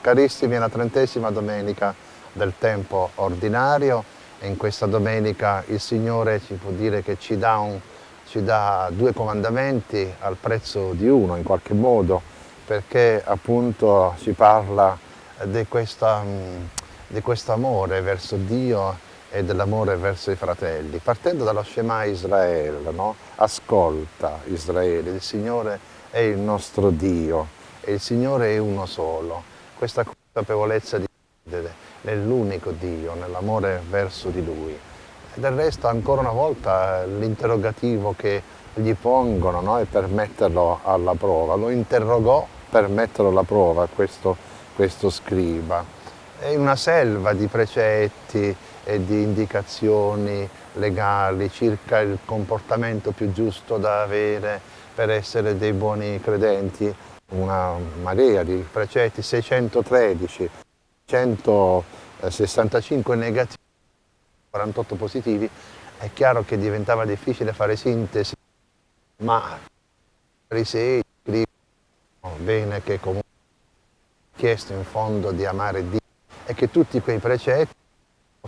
Carissimi, è la trentesima domenica del tempo ordinario e in questa domenica il Signore ci può dire che ci dà, un, ci dà due comandamenti al prezzo di uno in qualche modo perché appunto ci parla di, questa, di questo amore verso Dio e dell'amore verso i fratelli. Partendo dallo Shema Israele, no? ascolta Israele, il Signore è il nostro Dio e il Signore è uno solo questa consapevolezza di credere nell'unico Dio, nell'amore verso di Lui. Del resto, ancora una volta, l'interrogativo che gli pongono no, è per metterlo alla prova. Lo interrogò per metterlo alla prova questo, questo scriba. È una selva di precetti e di indicazioni legali circa il comportamento più giusto da avere per essere dei buoni credenti una marea di precetti, 613, 165 negativi, 48 positivi, è chiaro che diventava difficile fare sintesi, ma i farisei scrivono bene che comunque ha chiesto in fondo di amare Dio e che tutti quei precetti,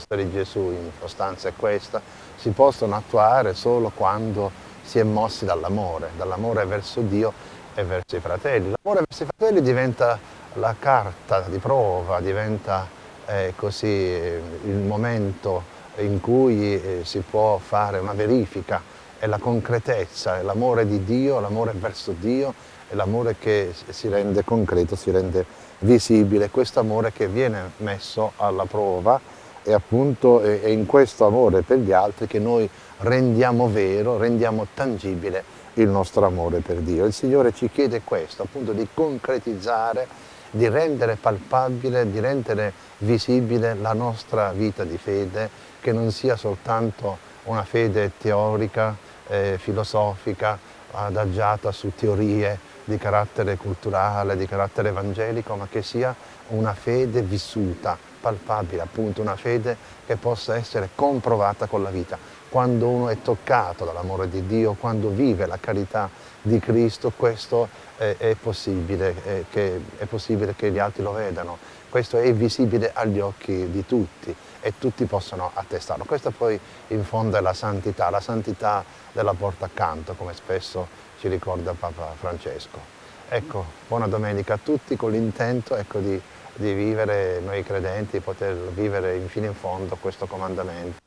di Gesù in sostanza è questa, si possono attuare solo quando si è mossi dall'amore, dall'amore verso Dio e verso i fratelli. L'amore verso i fratelli diventa la carta di prova, diventa eh, così eh, il momento in cui eh, si può fare una verifica, è la concretezza, è l'amore di Dio, l'amore verso Dio, è l'amore che si rende concreto, si rende visibile, questo amore che viene messo alla prova e appunto è in questo amore per gli altri che noi rendiamo vero, rendiamo tangibile il nostro amore per Dio. Il Signore ci chiede questo, appunto di concretizzare, di rendere palpabile, di rendere visibile la nostra vita di fede, che non sia soltanto una fede teorica, eh, filosofica, adagiata su teorie di carattere culturale, di carattere evangelico, ma che sia una fede vissuta, palpabile, appunto una fede che possa essere comprovata con la vita quando uno è toccato dall'amore di Dio, quando vive la carità di Cristo, questo è, è, possibile, è, che, è possibile che gli altri lo vedano, questo è visibile agli occhi di tutti e tutti possono attestarlo. Questa poi in fondo è la santità, la santità della porta accanto, come spesso ci ricorda Papa Francesco. Ecco, buona domenica a tutti con l'intento ecco, di, di vivere noi credenti, poter vivere fino in fondo questo comandamento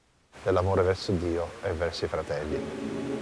dell'amore verso Dio e verso i fratelli.